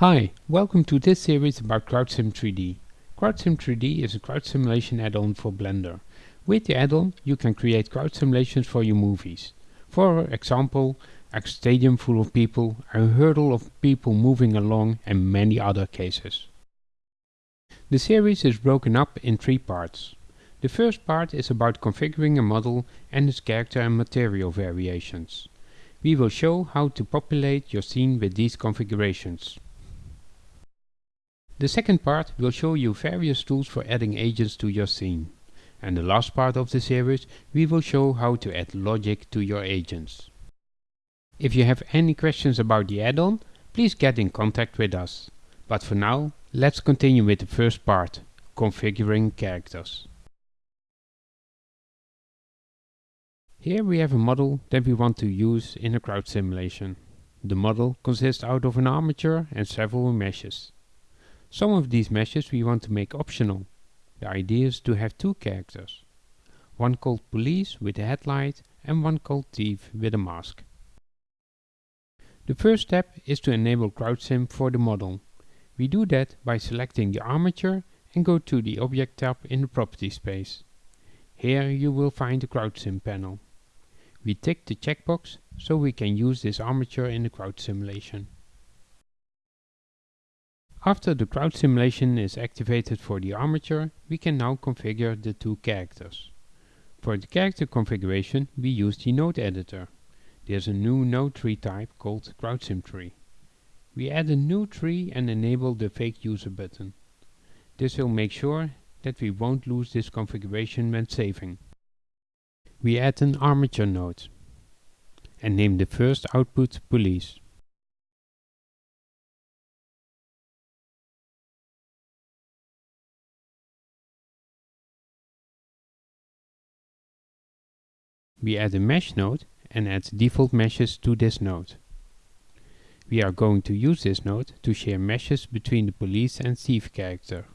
Hi, welcome to this series about CrowdSim 3D. CrowdSim 3D is a crowd simulation add-on for Blender. With the add-on you can create crowd simulations for your movies. For example, a stadium full of people, a hurdle of people moving along and many other cases. The series is broken up in three parts. The first part is about configuring a model and its character and material variations. We will show how to populate your scene with these configurations. The second part will show you various tools for adding agents to your scene. And the last part of the series we will show how to add logic to your agents. If you have any questions about the add-on, please get in contact with us. But for now, let's continue with the first part, configuring characters. Here we have a model that we want to use in a crowd simulation. The model consists out of an armature and several meshes. Some of these meshes we want to make optional. The idea is to have two characters. One called police with a headlight and one called thief with a mask. The first step is to enable CrowdSim for the model. We do that by selecting the armature and go to the Object tab in the Property space. Here you will find the CrowdSim panel. We tick the checkbox so we can use this armature in the crowd simulation. After the crowd simulation is activated for the armature, we can now configure the two characters. For the character configuration, we use the node editor. There's a new node tree type called CrowdSim tree. We add a new tree and enable the fake user button. This will make sure that we won't lose this configuration when saving. We add an armature node and name the first output police. We add a mesh node and add default meshes to this node. We are going to use this node to share meshes between the police and thief character.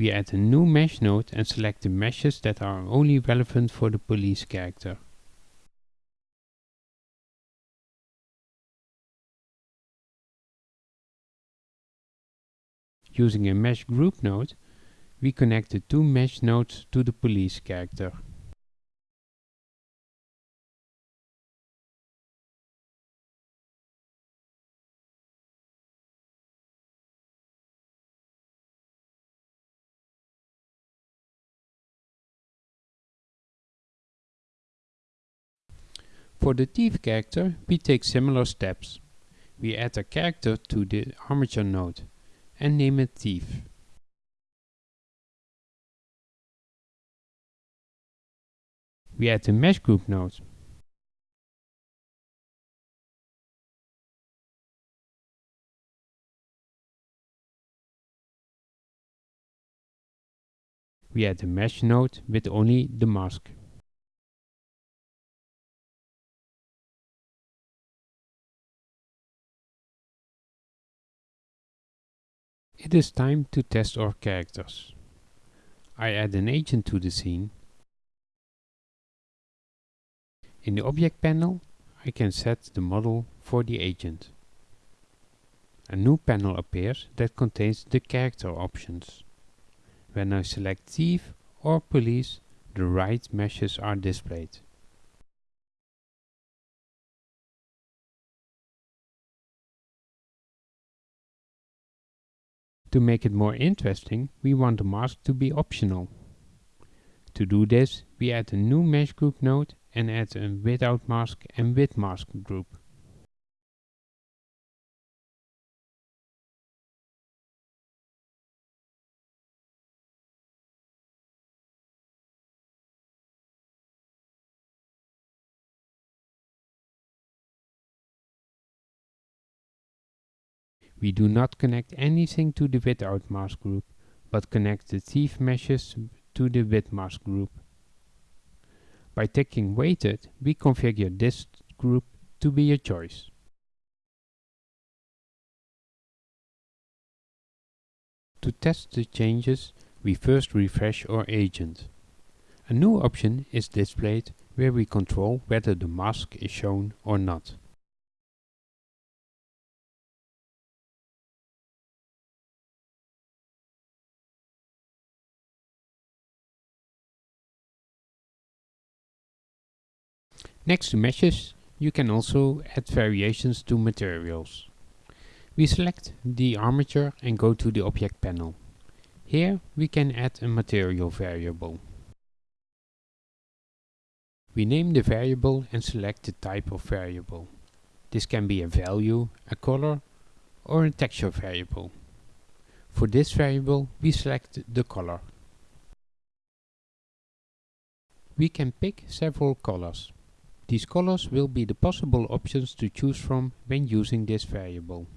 We add a new mesh node and select the meshes that are only relevant for the police character. Using a mesh group node, we connect the two mesh nodes to the police character. For the thief character, we take similar steps. We add a character to the armature node and name it thief. We add a mesh group node. We add a mesh node with only the mask. It is time to test our characters. I add an agent to the scene. In the object panel, I can set the model for the agent. A new panel appears that contains the character options. When I select thief or police, the right meshes are displayed. To make it more interesting, we want the mask to be optional. To do this, we add a new mesh group node and add a without mask and with mask group. We do not connect anything to the without mask group, but connect the thief meshes to the with mask group. By ticking weighted, we configure this group to be a choice. To test the changes, we first refresh our agent. A new option is displayed where we control whether the mask is shown or not. Next to meshes, you can also add variations to materials. We select the armature and go to the object panel. Here we can add a material variable. We name the variable and select the type of variable. This can be a value, a color or a texture variable. For this variable we select the color. We can pick several colors. These colors will be the possible options to choose from when using this variable.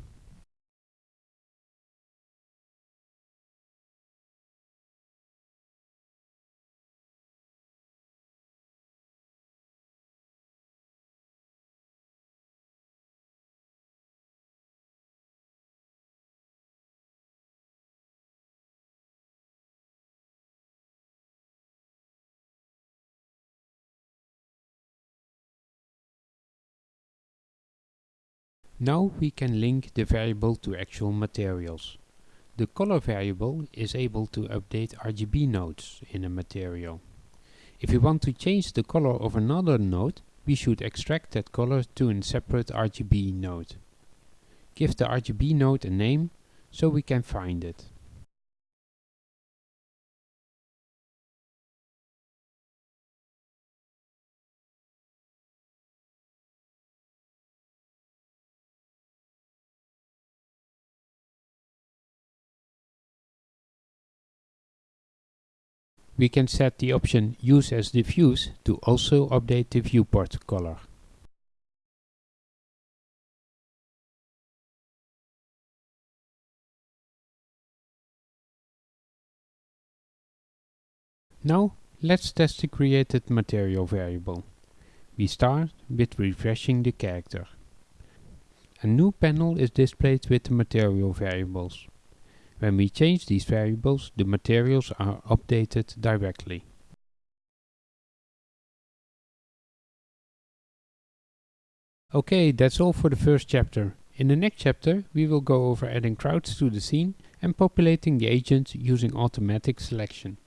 Now we can link the variable to actual materials. The color variable is able to update RGB nodes in a material. If we want to change the color of another node, we should extract that color to a separate RGB node. Give the RGB node a name so we can find it. We can set the option Use as diffuse to also update the viewport color. Now let's test the created material variable. We start with refreshing the character. A new panel is displayed with the material variables. When we change these variables, the materials are updated directly. Okay, that's all for the first chapter. In the next chapter, we will go over adding crowds to the scene and populating the agent using automatic selection.